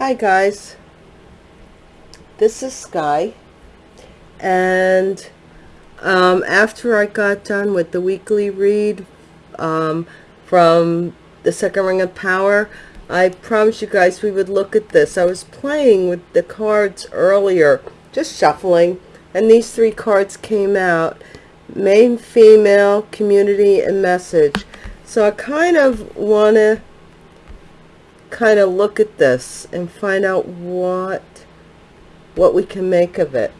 Hi guys, this is Sky. And um, after I got done with the weekly read um, from the second ring of power I promised you guys we would look at this. I was playing with the cards earlier just shuffling and these three cards came out main female community and message. So I kind of want to kind of look at this and find out what what we can make of it.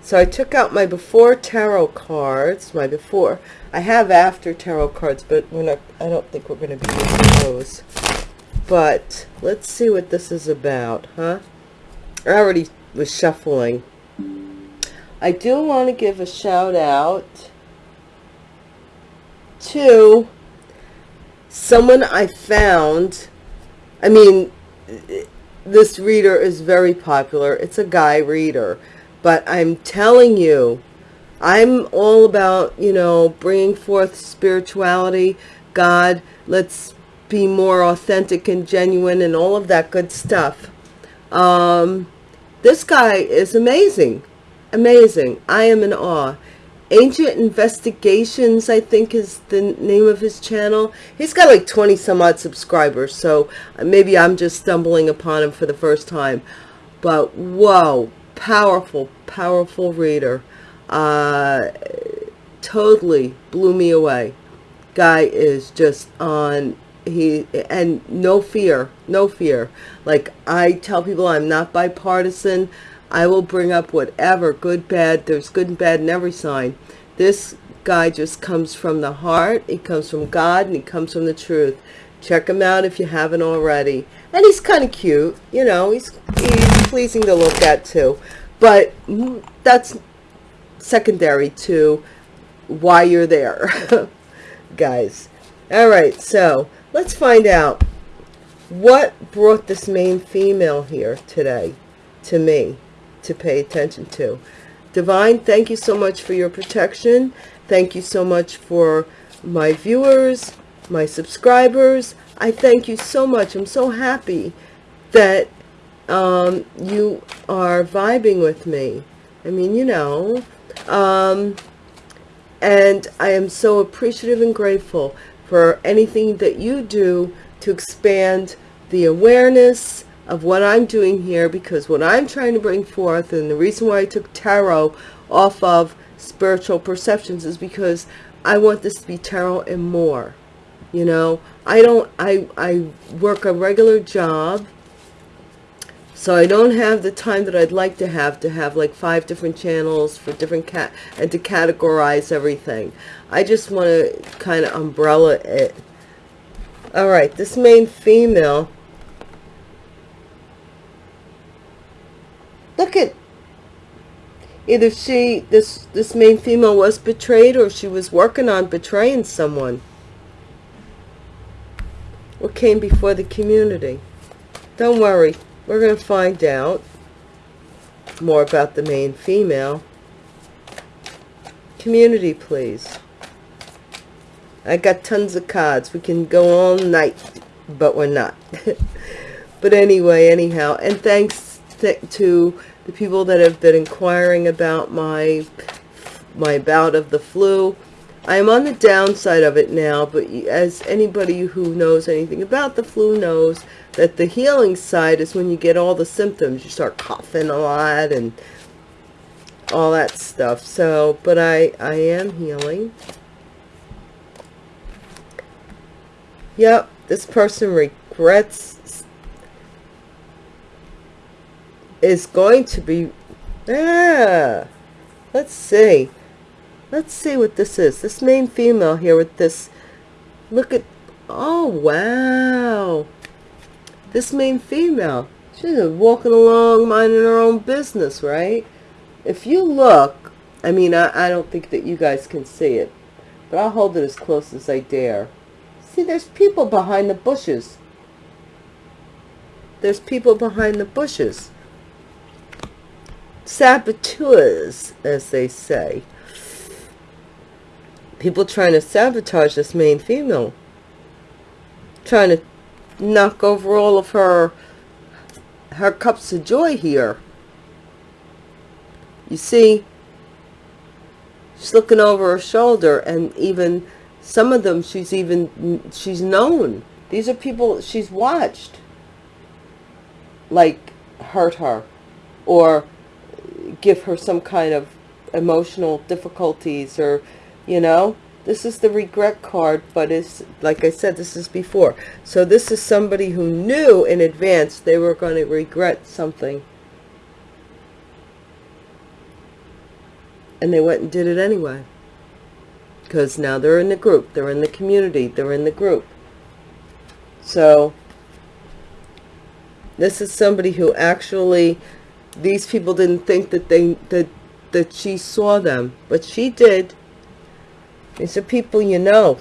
So I took out my before tarot cards, my before. I have after tarot cards, but we're not, I don't think we're going to be using those. But let's see what this is about, huh? I already was shuffling. I do want to give a shout out to someone I found I mean, this reader is very popular. It's a guy reader. But I'm telling you, I'm all about, you know, bringing forth spirituality, God, let's be more authentic and genuine and all of that good stuff. Um, this guy is amazing. Amazing. I am in awe. Ancient Investigations, I think is the name of his channel. He's got like 20 some odd subscribers, so maybe I'm just stumbling upon him for the first time. But whoa, powerful, powerful reader. Uh, totally blew me away. Guy is just on, he, and no fear, no fear. Like I tell people I'm not bipartisan. I will bring up whatever, good, bad, there's good and bad in every sign. This guy just comes from the heart, he comes from God, and he comes from the truth. Check him out if you haven't already. And he's kind of cute, you know, he's, he's pleasing to look at too. But that's secondary to why you're there, guys. All right, so let's find out what brought this main female here today to me to pay attention to. Divine, thank you so much for your protection. Thank you so much for my viewers, my subscribers. I thank you so much. I'm so happy that um, you are vibing with me. I mean, you know, um, and I am so appreciative and grateful for anything that you do to expand the awareness of what I'm doing here because what I'm trying to bring forth and the reason why I took tarot off of spiritual perceptions is because I want this to be tarot and more you know? I don't I I work a regular job so I don't have the time that I'd like to have to have like five different channels for different cat and to categorize everything. I just want to kind of umbrella it. All right this main female Look at either she this this main female was betrayed or she was working on betraying someone. What came before the community? Don't worry, we're going to find out more about the main female. Community, please. I got tons of cards. We can go all night, but we're not. but anyway, anyhow, and thanks to the people that have been inquiring about my my bout of the flu. I am on the downside of it now, but as anybody who knows anything about the flu knows, that the healing side is when you get all the symptoms. You start coughing a lot and all that stuff. So, but I, I am healing. Yep, this person regrets is going to be yeah. Let's see. Let's see what this is. This main female here with this look at oh wow. This main female she's walking along minding her own business right? If you look I mean I, I don't think that you guys can see it but I'll hold it as close as I dare. See there's people behind the bushes. There's people behind the bushes saboteurs, as they say. People trying to sabotage this main female. Trying to knock over all of her her cups of joy here. You see, she's looking over her shoulder and even some of them she's even, she's known. These are people she's watched like hurt her or give her some kind of emotional difficulties or, you know, this is the regret card, but it's, like I said, this is before. So this is somebody who knew in advance they were going to regret something. And they went and did it anyway. Because now they're in the group. They're in the community. They're in the group. So this is somebody who actually, these people didn't think that they, that, that she saw them, but she did. These are people you know.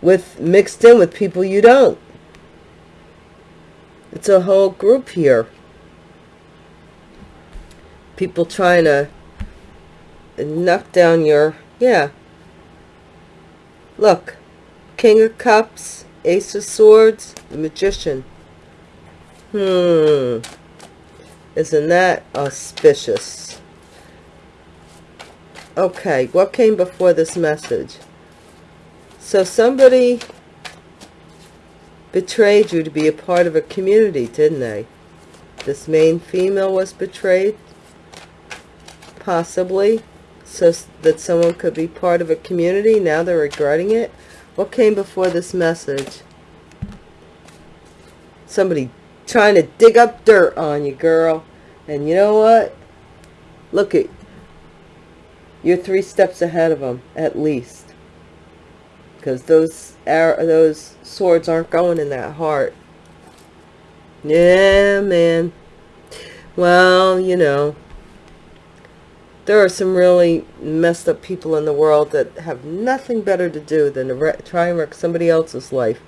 With mixed in with people you don't. It's a whole group here. People trying to knock down your, yeah. Look, King of Cups, Ace of Swords, the Magician. Hmm. Isn't that auspicious? Okay, what came before this message? So somebody betrayed you to be a part of a community, didn't they? This main female was betrayed? Possibly. So that someone could be part of a community. Now they're regretting it. What came before this message? Somebody trying to dig up dirt on you, girl. And you know what? Look at you're three steps ahead of them, at least. Because those those swords aren't going in that heart. Yeah, man. Well, you know, there are some really messed up people in the world that have nothing better to do than to try and wreck somebody else's life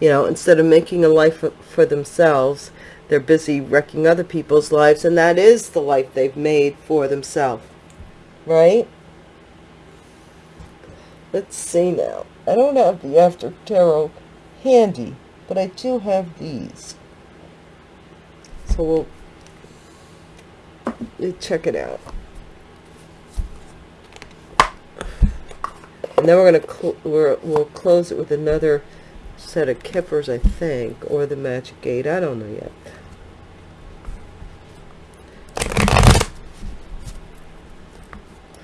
you know, instead of making a life for themselves, they're busy wrecking other people's lives, and that is the life they've made for themselves. Right? Let's see now. I don't have the After Tarot handy, but I do have these. So we'll, check it out. And then we're going to, cl we'll close it with another set of kippers, I think, or the magic gate. I don't know yet.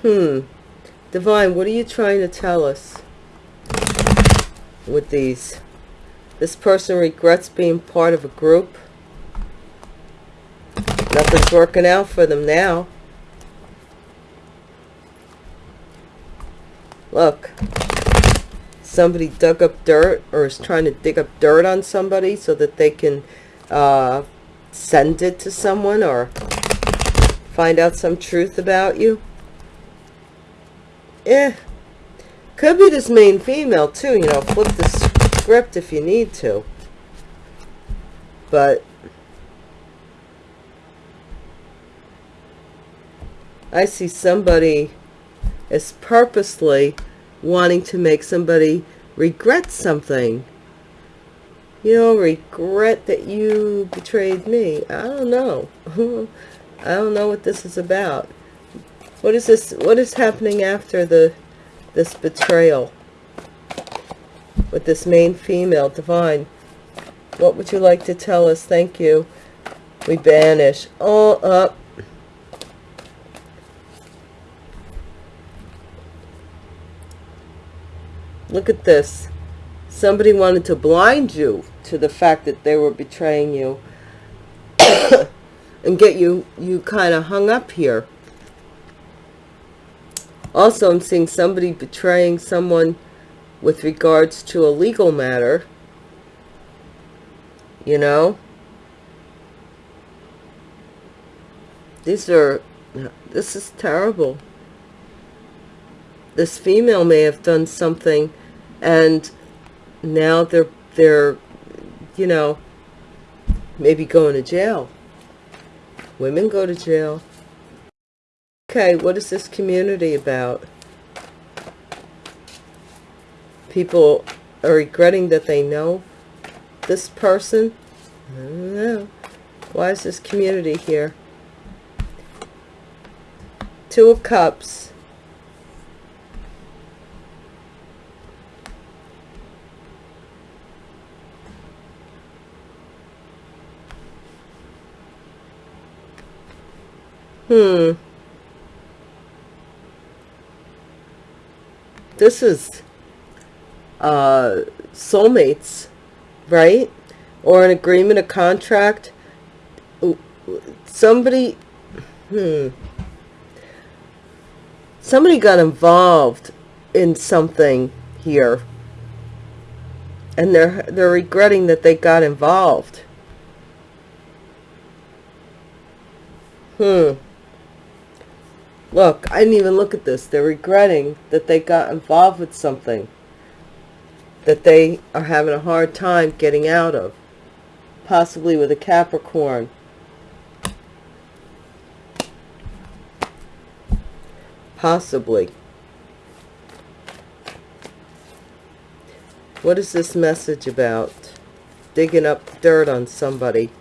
Hmm. Divine, what are you trying to tell us with these? This person regrets being part of a group. Nothing's working out for them now. Look somebody dug up dirt or is trying to dig up dirt on somebody so that they can uh, send it to someone or find out some truth about you. Eh. Could be this main female too, you know, flip the script if you need to. But I see somebody is purposely wanting to make somebody regret something. You know, regret that you betrayed me. I don't know. I don't know what this is about. What is this? What is happening after the this betrayal with this main female divine? What would you like to tell us? Thank you. We banish all up Look at this. Somebody wanted to blind you to the fact that they were betraying you and get you, you kind of hung up here. Also, I'm seeing somebody betraying someone with regards to a legal matter. You know? These are, this is terrible. This female may have done something and now they're they're you know maybe going to jail women go to jail okay what is this community about people are regretting that they know this person. I don't know. Why is this community here? Two of Cups. Hmm. This is uh, soulmates, right? Or an agreement, a contract. Somebody, hmm. Somebody got involved in something here. And they're, they're regretting that they got involved. Hmm. Look, I didn't even look at this. They're regretting that they got involved with something that they are having a hard time getting out of. Possibly with a Capricorn. Possibly. What is this message about? Digging up dirt on somebody.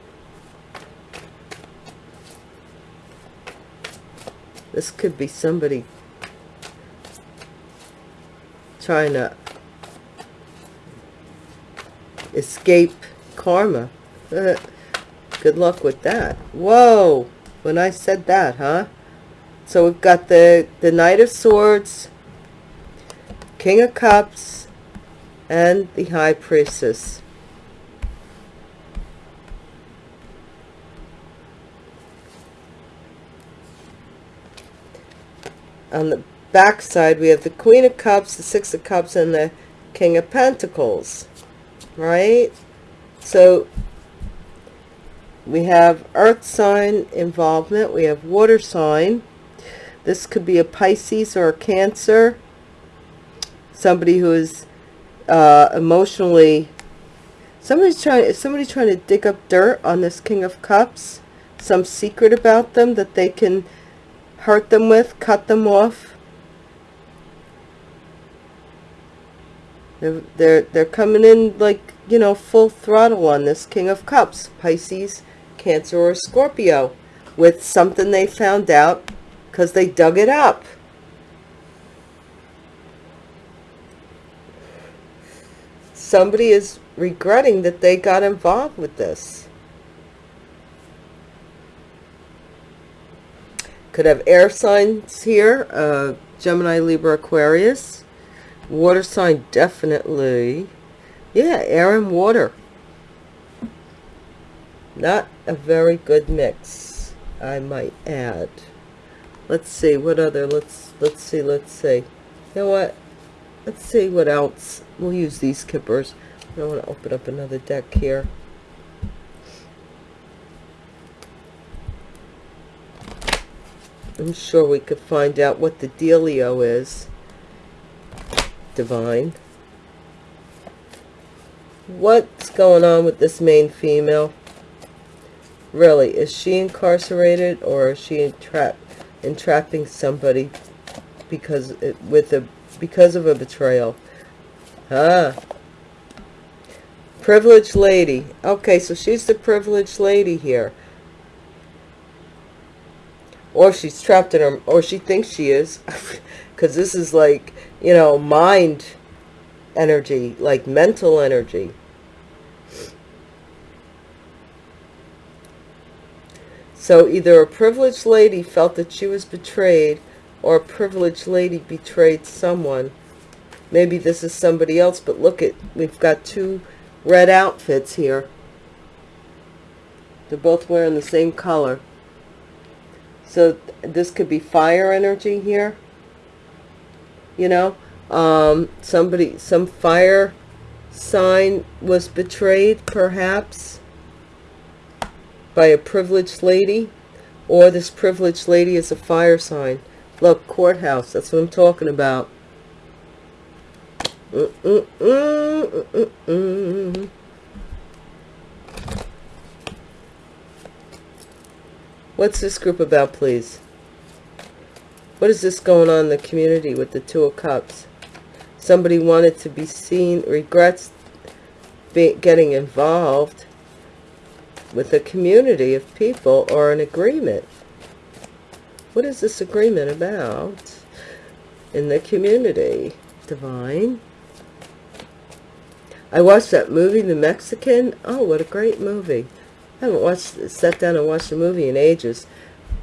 This could be somebody trying to escape karma. Uh, good luck with that. Whoa! When I said that, huh? So we've got the, the Knight of Swords, King of Cups, and the High Priestess. On the back side we have the queen of cups the six of cups and the king of pentacles right? So we have earth sign involvement we have water sign. This could be a pisces or a cancer somebody who is uh, emotionally somebody's trying is somebody trying to dig up dirt on this king of cups some secret about them that they can hurt them with, cut them off. They're, they're, they're coming in like, you know, full throttle on this King of Cups, Pisces, Cancer, or Scorpio, with something they found out because they dug it up. Somebody is regretting that they got involved with this. Could have air signs here, uh, Gemini, Libra, Aquarius. Water sign, definitely. Yeah, air and water. Not a very good mix, I might add. Let's see, what other, let's, let's see, let's see. You know what? Let's see what else. We'll use these kippers. I don't want to open up another deck here. I'm sure we could find out what the dealio is. Divine. What's going on with this main female? Really, is she incarcerated or is she entrap entrapping somebody because it, with a because of a betrayal? Ah. Privileged lady. Okay, so she's the privileged lady here or she's trapped in her or she thinks she is because this is like you know mind energy like mental energy. So either a privileged lady felt that she was betrayed or a privileged lady betrayed someone. Maybe this is somebody else but look at we've got two red outfits here. They're both wearing the same color so this could be fire energy here. You know, um, somebody, some fire sign was betrayed, perhaps, by a privileged lady. Or this privileged lady is a fire sign. Look, courthouse, that's what I'm talking about. Mm -mm -mm, mm, mm, mm What's this group about, please? What is this going on in the community with the Two of Cups? somebody wanted to be seen, regrets be, getting involved with a community of people or an agreement. What is this agreement about in the community? Divine. I watched that movie, The Mexican. Oh, what a great movie. I haven't watched, sat down and watched a movie in ages.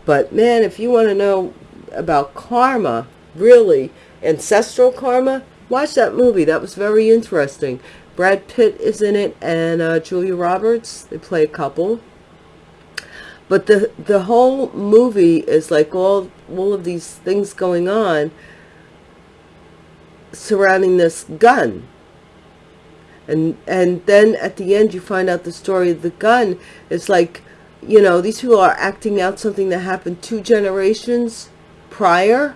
But man, if you want to know about karma, really, ancestral karma, watch that movie. That was very interesting. Brad Pitt is in it and uh, Julia Roberts. They play a couple. But the the whole movie is like all all of these things going on surrounding this gun. And and then at the end you find out the story of the gun. It's like, you know, these people are acting out something that happened two generations prior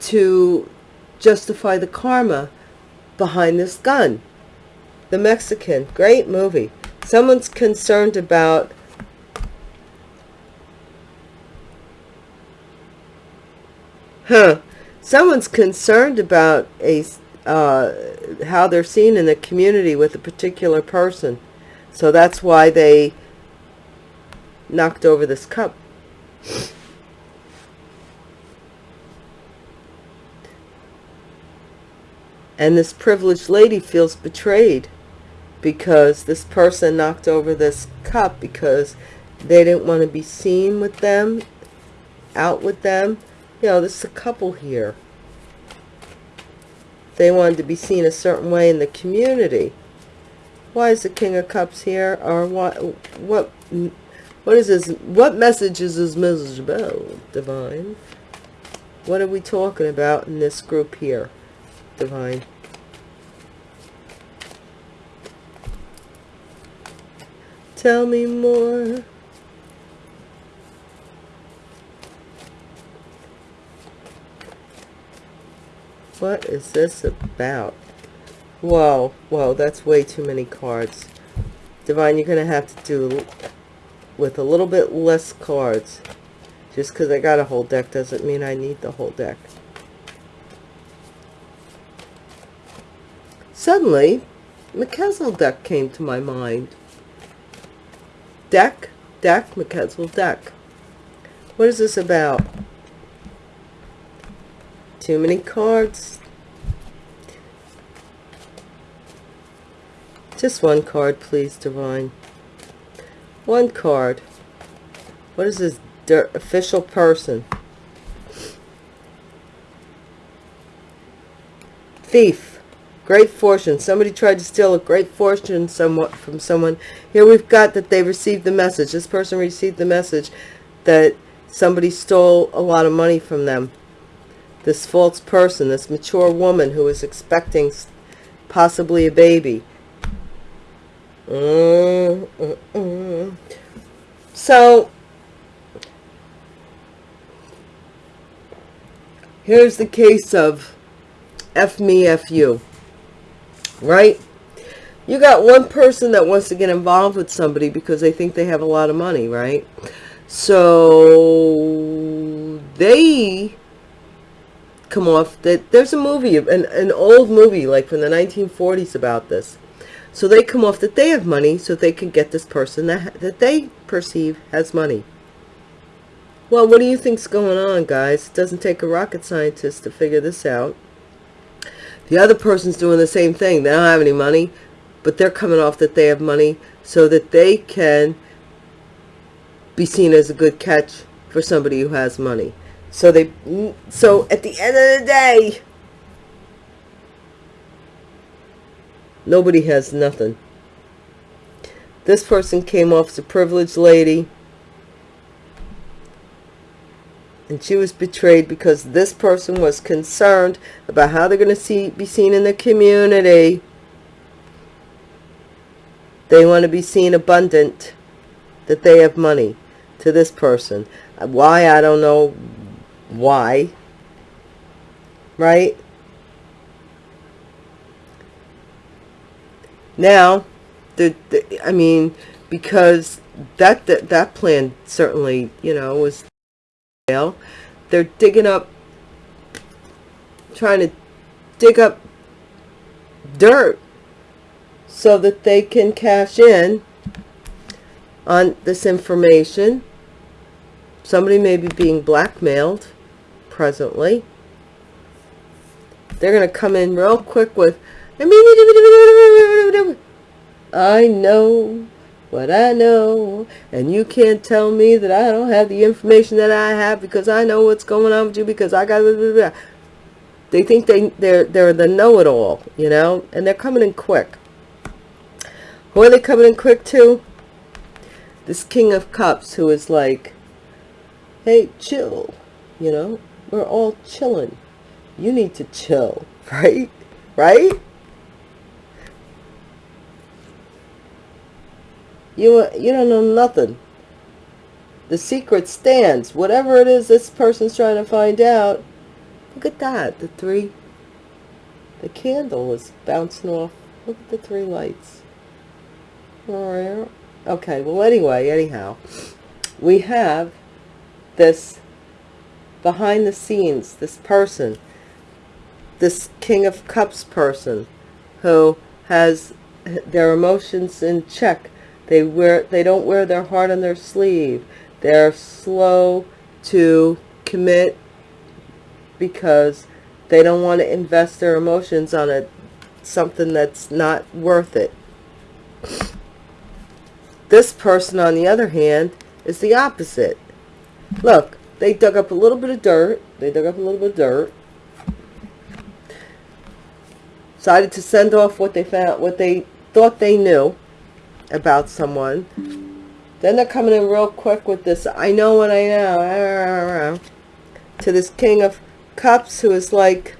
to justify the karma behind this gun. The Mexican, great movie. Someone's concerned about huh someone's concerned about a uh, how they're seen in the community with a particular person. So that's why they knocked over this cup. And this privileged lady feels betrayed because this person knocked over this cup because they didn't want to be seen with them out with them. You know, this is a couple here. They wanted to be seen a certain way in the community. Why is the King of Cups here? Or what, what, what is this? What message is this message about, Divine? What are we talking about in this group here, Divine? Tell me more. What is this about? Whoa, whoa, that's way too many cards. Divine, you're going to have to do with a little bit less cards. Just because I got a whole deck doesn't mean I need the whole deck. Suddenly, McKezel deck came to my mind. Deck, deck, McKezel deck. What is this about? Too many cards. Just one card, please, Divine. One card. What is this official person? Thief. Great fortune. Somebody tried to steal a great fortune somewhat from someone. Here we've got that they received the message. This person received the message that somebody stole a lot of money from them this false person, this mature woman who is expecting possibly a baby. Mm, mm, mm. So, here's the case of F me, F you, right? You got one person that wants to get involved with somebody because they think they have a lot of money, right? So, they come off that there's a movie an, an old movie like from the 1940s about this. So they come off that they have money so they can get this person that, that they perceive has money. Well what do you think's going on guys? It doesn't take a rocket scientist to figure this out. The other person's doing the same thing. They don't have any money but they're coming off that they have money so that they can be seen as a good catch for somebody who has money so they, so at the end of the day, nobody has nothing. This person came off as a privileged lady. And she was betrayed because this person was concerned about how they're going to see, be seen in the community. They want to be seen abundant, that they have money to this person. Why, I don't know why right now the, the i mean because that, that that plan certainly you know was fail. they're digging up trying to dig up dirt so that they can cash in on this information. Somebody may be being blackmailed presently. They're going to come in real quick with, I know what I know, and you can't tell me that I don't have the information that I have because I know what's going on with you because I got. Blah, blah, blah. They think they they're they're the know-it-all, you know, and they're coming in quick. Who are they coming in quick to? This King of Cups, who is like, hey, chill, you know, we're all chilling. You need to chill, right? Right? You, you don't know nothing. The secret stands. Whatever it is this person's trying to find out. Look at that. The three. The candle is bouncing off. Look at the three lights. Okay, well anyway, anyhow. We have this behind the scenes, this person, this King of Cups person who has their emotions in check they wear they don't wear their heart on their sleeve. They're slow to commit because they don't want to invest their emotions on a something that's not worth it. This person, on the other hand, is the opposite. Look, they dug up a little bit of dirt. They dug up a little bit of dirt. Decided to send off what they found, what they thought they knew about someone. Then they're coming in real quick with this, I know what I know, to this King of Cups who is like,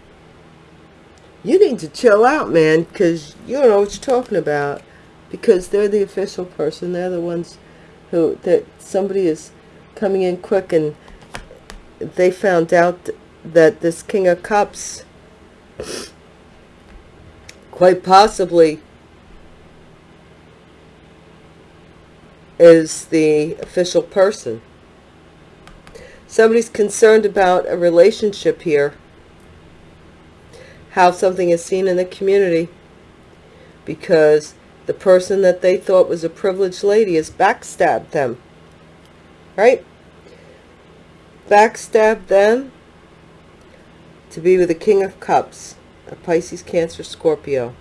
you need to chill out, man, because you don't know what you're talking about. Because they're the official person. They're the ones who, that somebody is coming in quick and they found out that this King of Cups quite possibly is the official person. Somebody's concerned about a relationship here. How something is seen in the community. Because the person that they thought was a privileged lady has backstabbed them. Right? Backstabbed them to be with the King of Cups, a Pisces, Cancer, Scorpio.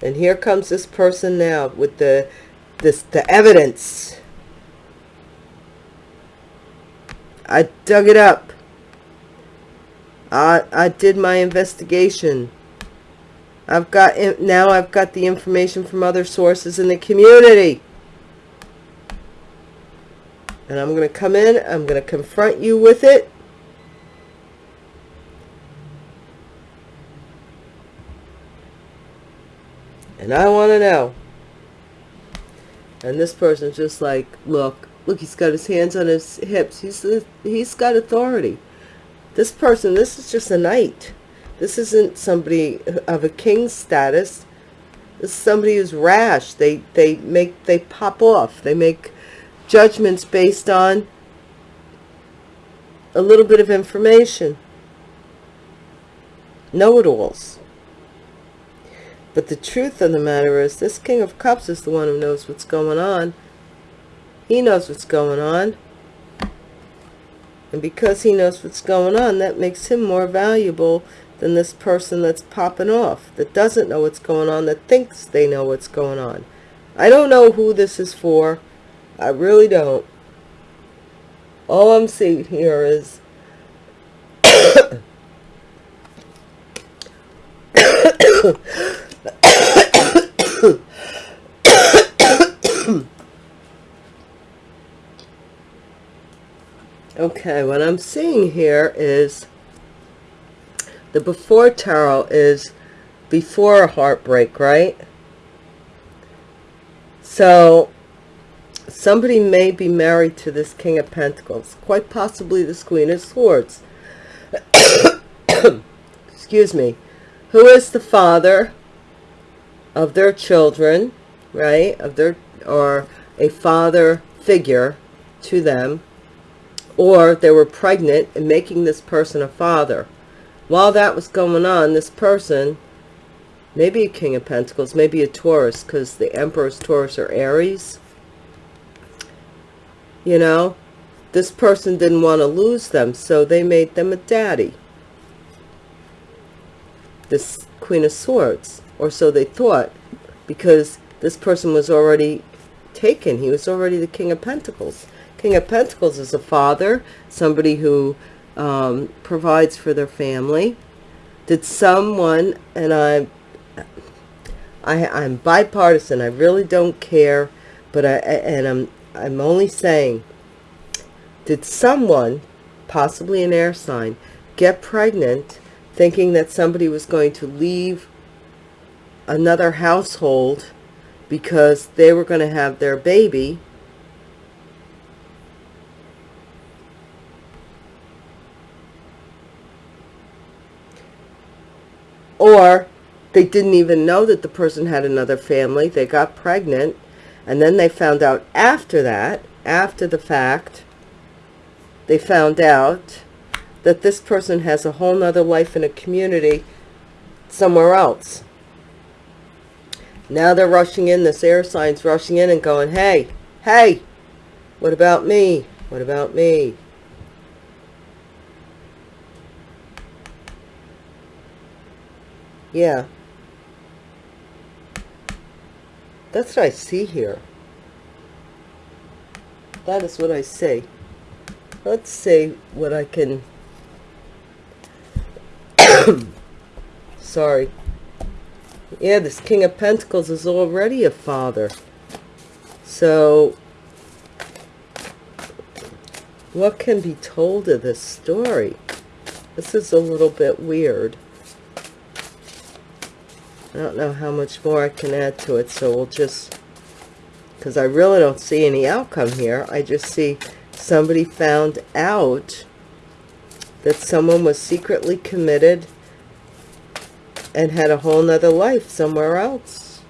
And here comes this person now with the this the evidence. I dug it up. I I did my investigation. I've got now I've got the information from other sources in the community. And I'm going to come in, I'm going to confront you with it. And I want to know. And this person's just like, look, look, he's got his hands on his hips. He's, he's got authority. This person, this is just a knight. This isn't somebody of a king status. This is somebody who's rash. They, they make, they pop off. They make judgments based on a little bit of information. Know-it-alls. But the truth of the matter is this King of Cups is the one who knows what's going on. He knows what's going on. And because he knows what's going on, that makes him more valuable than this person that's popping off, that doesn't know what's going on, that thinks they know what's going on. I don't know who this is for. I really don't. All I'm seeing here is okay, what I'm seeing here is the before tarot is before a heartbreak, right? So somebody may be married to this King of Pentacles, quite possibly this Queen of Swords. Excuse me. Who is the father of their children, right? Of their or a father figure to them, or they were pregnant and making this person a father. while that was going on, this person, maybe a King of Pentacles, maybe a Taurus, because the Emperor's Taurus or Aries, you know, this person didn't want to lose them, so they made them a daddy. This Queen of Swords, or so they thought, because this person was already taken. He was already the King of Pentacles. King of Pentacles is a father, somebody who um, provides for their family. Did someone, and I, I, I'm bipartisan, I really don't care, but I, and I'm, I'm only saying, did someone, possibly an air sign, get pregnant thinking that somebody was going to leave another household because they were going to have their baby? Or they didn't even know that the person had another family they got pregnant and then they found out after that after the fact they found out that this person has a whole nother life in a community somewhere else now they're rushing in, this air sign's rushing in and going, hey, hey, what about me? What about me? Yeah. That's what I see here. That is what I see. Let's see what I can... Sorry. Yeah, this King of Pentacles is already a father. So, what can be told of this story? This is a little bit weird. I don't know how much more I can add to it, so we'll just... Because I really don't see any outcome here. I just see somebody found out that someone was secretly committed and had a whole nother life somewhere else.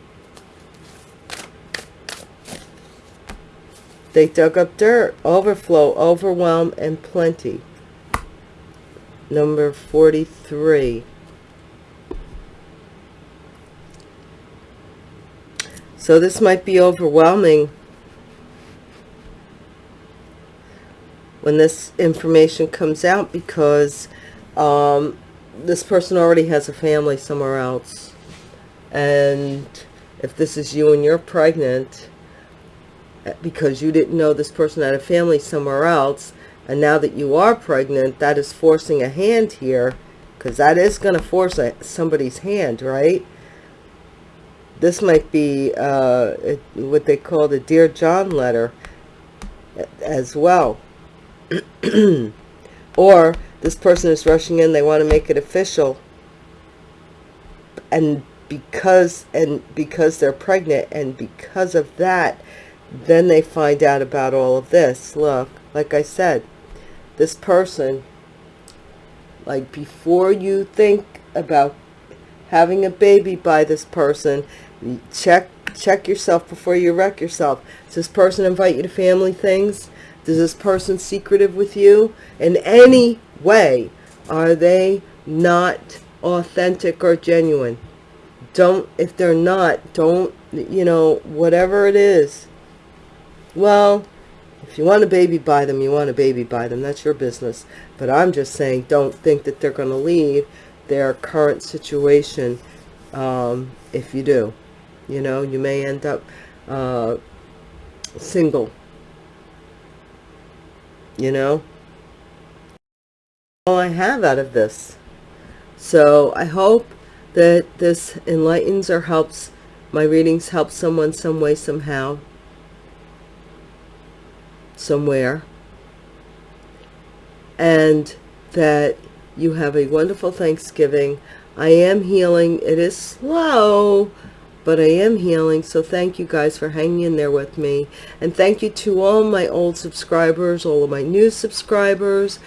They dug up dirt, overflow, overwhelm, and plenty. Number 43. So this might be overwhelming when this information comes out because um, this person already has a family somewhere else. And if this is you and you're pregnant, eh, because you didn't know this person had a family somewhere else, and now that you are pregnant, that is forcing a hand here, because that is going to force a, somebody's hand, right? This might be uh, what they call the Dear John letter as well. or this person is rushing in they want to make it official and because and because they're pregnant and because of that then they find out about all of this look like i said this person like before you think about having a baby by this person check check yourself before you wreck yourself. Does this person invite you to family things? Does this person secretive with you? In any way are they not authentic or genuine? Don't if they're not don't you know whatever it is. Well if you want a baby by them you want a baby by them. That's your business. But i'm just saying don't think that they're going to leave their current situation um, if you do you know you may end up uh, single you know all I have out of this. So I hope that this enlightens or helps, my readings help someone some way, somehow, somewhere. And that you have a wonderful Thanksgiving. I am healing. It is slow, but I am healing. So thank you guys for hanging in there with me. And thank you to all my old subscribers, all of my new subscribers,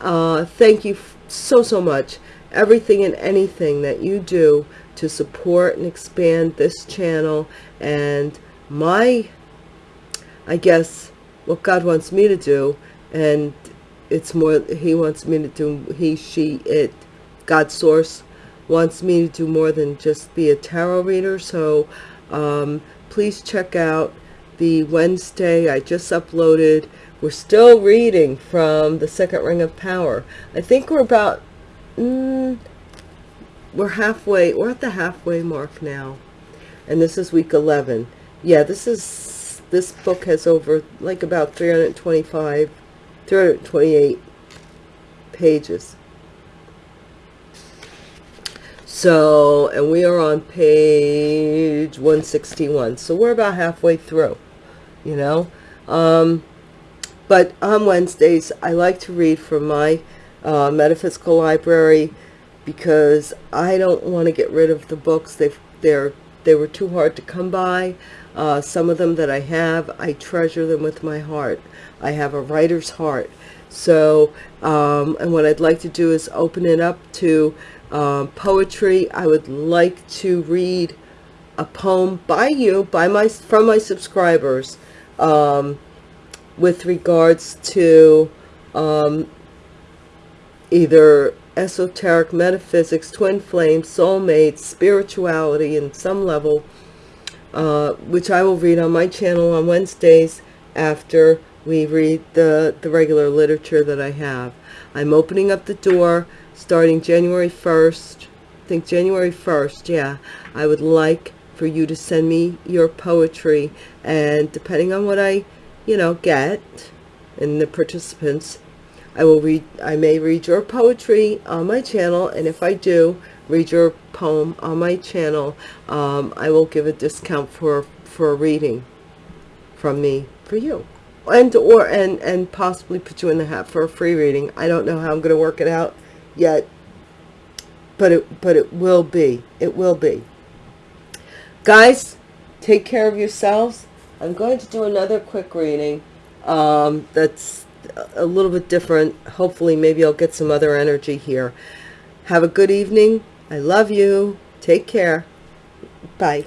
uh, thank you so, so much. Everything and anything that you do to support and expand this channel and my, I guess, what God wants me to do. And it's more, he wants me to do, he, she, it, God Source wants me to do more than just be a tarot reader. So um, please check out the Wednesday I just uploaded. We're still reading from the Second Ring of Power. I think we're about, mm, we're halfway, we're at the halfway mark now. And this is week 11. Yeah, this is, this book has over like about 325, 328 pages. So, and we are on page 161. So we're about halfway through, you know. Um, but on Wednesdays, I like to read from my uh, metaphysical library because I don't want to get rid of the books. They've, they're, they were too hard to come by. Uh, some of them that I have, I treasure them with my heart. I have a writer's heart. So, um, and what I'd like to do is open it up to um, poetry. I would like to read a poem by you, by my from my subscribers, um, with regards to um, either esoteric metaphysics, twin flames, soulmates, spirituality in some level, uh, which I will read on my channel on Wednesdays after we read the, the regular literature that I have. I'm opening up the door starting January 1st, I think January 1st, yeah, I would like for you to send me your poetry. And depending on what I, you know, get and the participants, I will read, I may read your poetry on my channel. And if I do read your poem on my channel, um, I will give a discount for, for a reading from me for you. And or and and possibly put you in the hat for a free reading. I don't know how i'm going to work it out yet, but it, but it will be. It will be. Guys, take care of yourselves. I'm going to do another quick reading um, that's a little bit different. Hopefully, maybe I'll get some other energy here. Have a good evening. I love you. Take care. Bye.